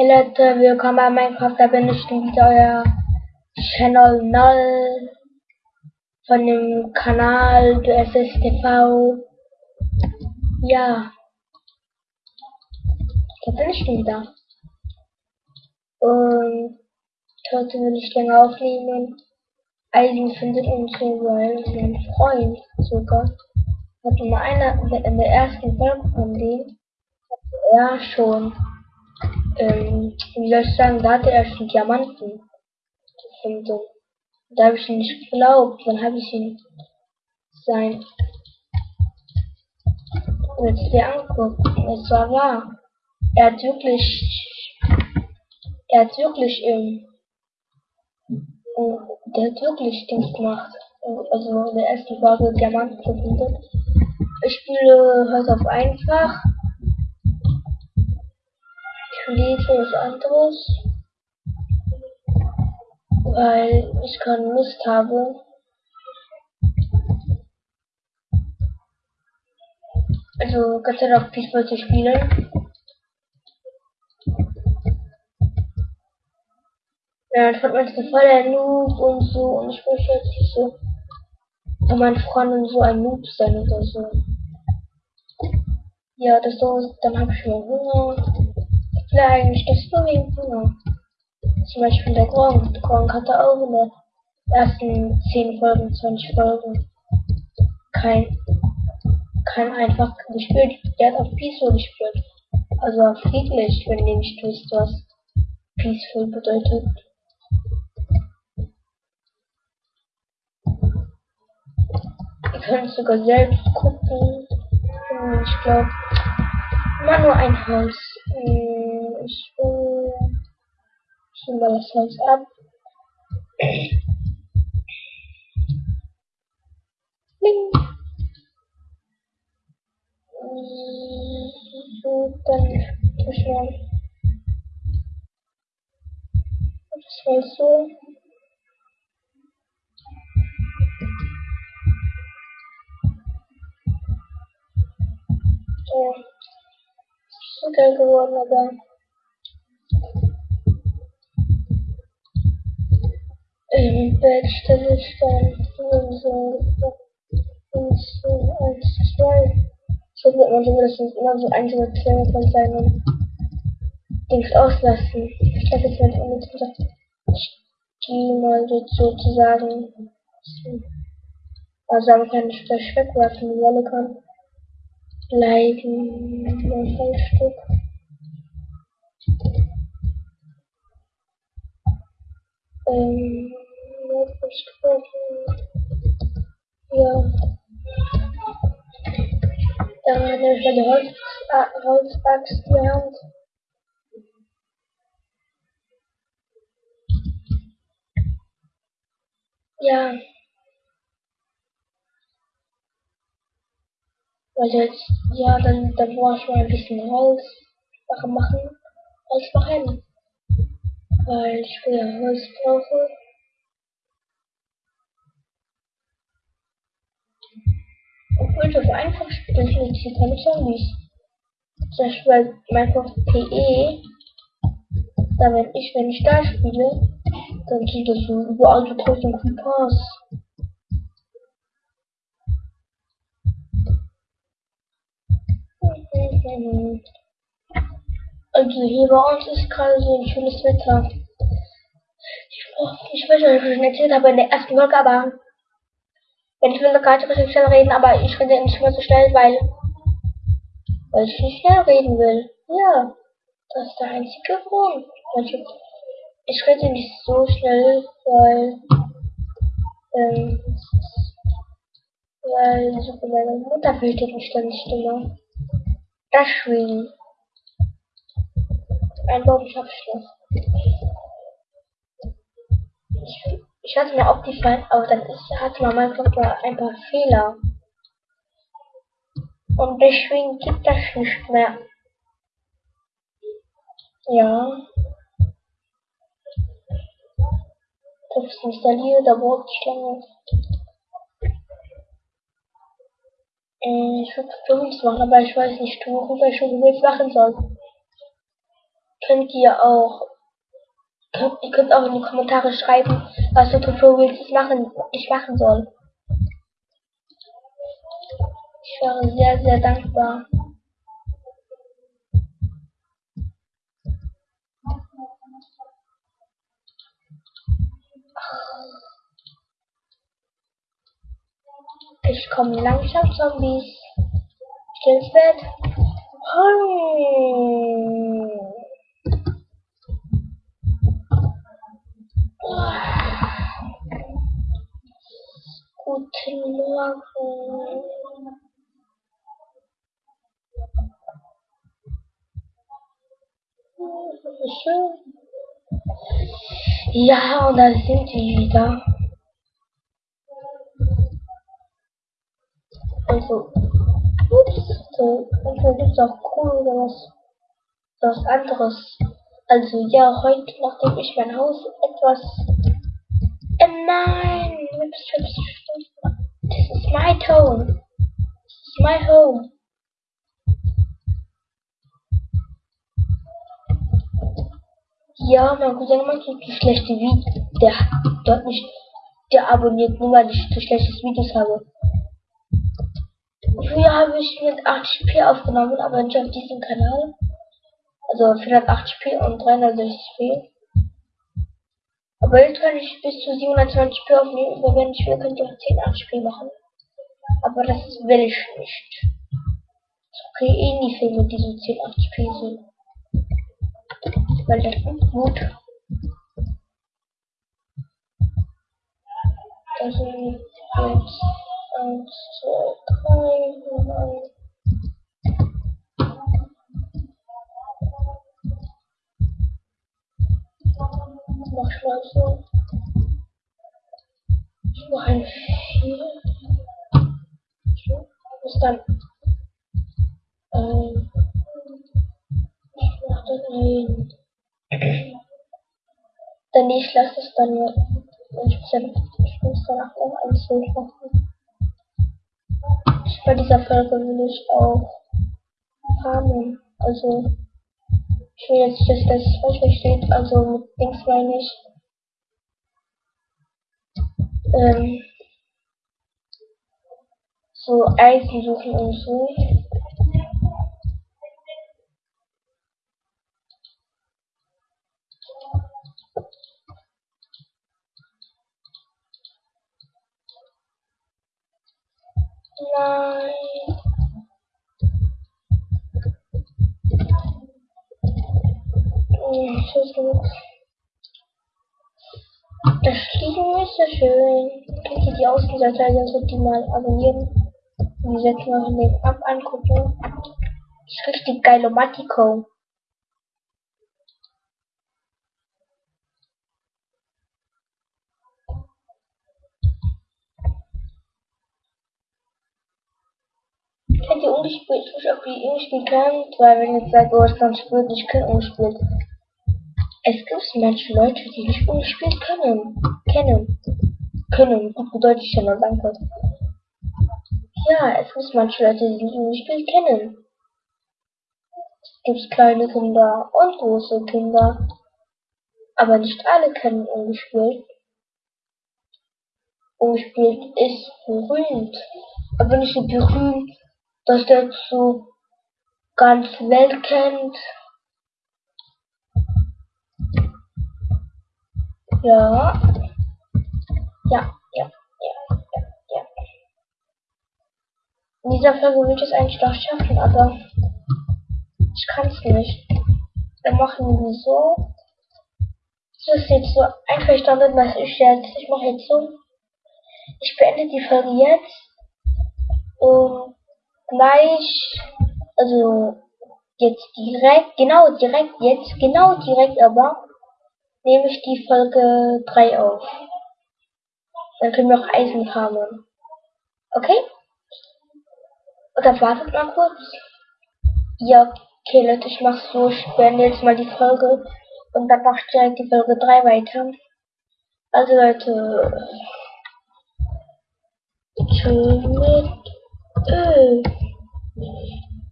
Hey Leute, willkommen bei Minecraft, da bin ich wieder euer Channel 0 von dem Kanal DSS TV. Ja, da bin ich wieder. Und heute will ich länger aufnehmen. Eisen findet uns so, weil mein Freund sogar hat in einer in der ersten Folge von dem hat er schon ähm, wie soll ich sagen, da hatte er schon Diamanten gefunden. Da habe ich ihn nicht geglaubt, dann habe ich ihn sein dir anguckt. Es war wahr. Er hat wirklich er hat wirklich ähm, der hat wirklich Dings gemacht. Also in der ersten Folge Diamanten gefunden. Ich spiele heute auf einfach lese was anderes, weil ich keine Lust habe. Also sei Dank Peaceball zu spielen. Ja, ich fand man so voll der Noob und so und ich möchte jetzt nicht so von meinen Freunden so ein Noob sein oder so. Ja, das so, dann habe ich schon Hunger eigentlich das Hunger. Zum Beispiel der Gronk. Der Gronk hatte auch in den ersten 10 Folgen, 20 Folgen kein, kein einfach gespielt. Der hat auf Peaceful gespielt. Also auf friedlich, wenn ihr nicht wisst, was Peaceful bedeutet. Ihr könnt sogar selbst gucken. Ich glaube, immer nur ein Haus. Ich will schon mal das Haus ab. Bing. So, dann tue mal. Das war so. Ja so geil geworden, aber im Bett stelle ich dann so und so eins, zwei. So wird man zumindest immer so einzelne Klänge von seinem Dings auslassen. Ich lasse jetzt mal unnütz die mal sozusagen also man kann nicht das wegwerfen, die Wolle kann bleiben ein Stück. Ähm, was Ja. Dann nehme ich meine Holz, äh, in die Hand. Ja. Also jetzt, ja, dann, dann brauche ich mal ein bisschen Holz machen, Holz machen. Weil ich wieder Holz brauche. Obwohl auf einfach spiele, finde ich keine Zombies. Zum Beispiel Minecraft PE, da wenn ich, wenn ich da spiele, dann sind das so überall so tausend Creepers. Also hier bei uns ist gerade so ein schönes Wetter. Ich, ich weiß nicht, ob ich schon erzählt habe in der ersten Folge, aber wenn ich will gerade ein bisschen schnell reden, aber ich rede nicht mehr so schnell, weil, weil ich nicht schnell reden will. Ja, das ist der einzige Grund. Ich, ich rede nicht so schnell, weil, ähm, weil meine Mutter fehlt die ständig Stimme. Deswegen. Ein Baumschabschluss. Ich, ich hatte mir aufgefallen, aber dann ist, hatte man manchmal ein paar Fehler. Und deswegen gibt das nicht mehr. Ja. Das ist installiert, da braucht ich ich würde Tutorials machen, aber ich weiß nicht, worüber ich Tutorials machen soll. Könnt ihr auch könnt, ihr könnt auch in die Kommentare schreiben, was für Tutorials ich machen, ich machen soll. Ich wäre sehr, sehr dankbar. Ich komme langsam, Zombies. Ich ins Bett. Hm. Morgen. Schön. Ja, und da sind die wieder. Also, so, manchmal gibt es auch cool oder was, was anderes. Also ja, heute, nachdem ich mein Haus etwas... Äh, nein! This is my tone. This is my home. Ja, mein Cousin macht so schlechte Videos. Der dort nicht. Der abonniert nur, weil ich so schlechte Videos habe. Früher habe ich mit 80p aufgenommen, aber nicht auf diesem Kanal. Also 480p und 360p. Aber jetzt kann ich bis zu 720p aufnehmen, aber wenn ich will, könnt ihr auch 1080p machen. Aber das will ich nicht. Ich kriege eh nie Filme, die so 1080p sind. Weil das ist gut. Das sind jetzt 1, 2, 3, 9. So. Ich mache ein 4. So, bis dann. Ähm, ich mach dann ein. Dann ich lasse es dann ja. Ich muss, ich danach noch ein Bild machen. Bei dieser Folge will ich auch farmen. Also ich will jetzt, dass das falsch versteht, also mit Dings meine ich. Ähm, so Eisen suchen und so. Nein. Das Fliegen ist so schön. Könnt ihr die Außenseite also die mal abonnieren. Und die setzen wir den ab angucken. Ist richtig geil, Matiko. Kennt ihr ungespielt? Ich weiß, ob ihr ungespielt könnt, weil wenn ihr jetzt sagt, oh, ist dann spielt, ich kann ungespielt. Es gibt manche Leute, die nicht ungespielt können. Kennen. Können. Gut bedeutet ich ja danke. Ja, es gibt manche Leute, die nicht ungespielt kennen. Es gibt kleine Kinder und große Kinder. Aber nicht alle kennen ungespielt. Ungespielt ist berühmt. Aber nicht so berühmt, dass der zu ganz Welt kennt. Ja. Ja, ja, ja, ja, ja. In dieser Folge will ich es eigentlich doch schaffen, aber ich kann es nicht. Dann machen wir so. Das ist jetzt so einverstanden, was ich jetzt. Ich mache jetzt so. Ich beende die Folge jetzt. Und gleich, also jetzt direkt, genau direkt jetzt, genau direkt aber nehme ich die Folge 3 auf. Dann können wir auch Eisen farmen. Okay? Oder wartet mal kurz. Ja, okay Leute, ich mach's so. Ich beende jetzt mal die Folge und dann mach ich direkt die Folge 3 weiter. Also Leute. Tschüss mit Öl.